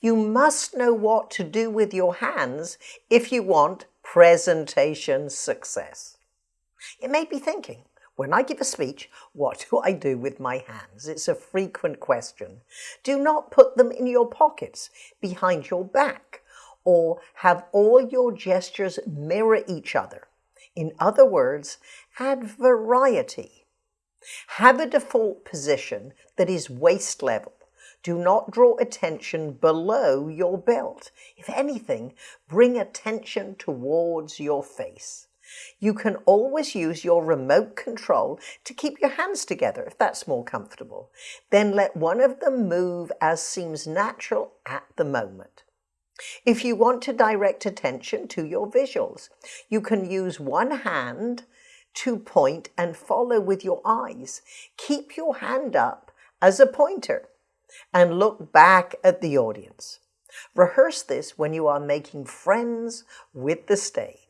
You must know what to do with your hands if you want presentation success. You may be thinking, when I give a speech, what do I do with my hands? It's a frequent question. Do not put them in your pockets, behind your back, or have all your gestures mirror each other. In other words, add variety. Have a default position that is waist level. Do not draw attention below your belt. If anything, bring attention towards your face. You can always use your remote control to keep your hands together if that's more comfortable. Then let one of them move as seems natural at the moment. If you want to direct attention to your visuals, you can use one hand to point and follow with your eyes. Keep your hand up as a pointer and look back at the audience. Rehearse this when you are making friends with the stage.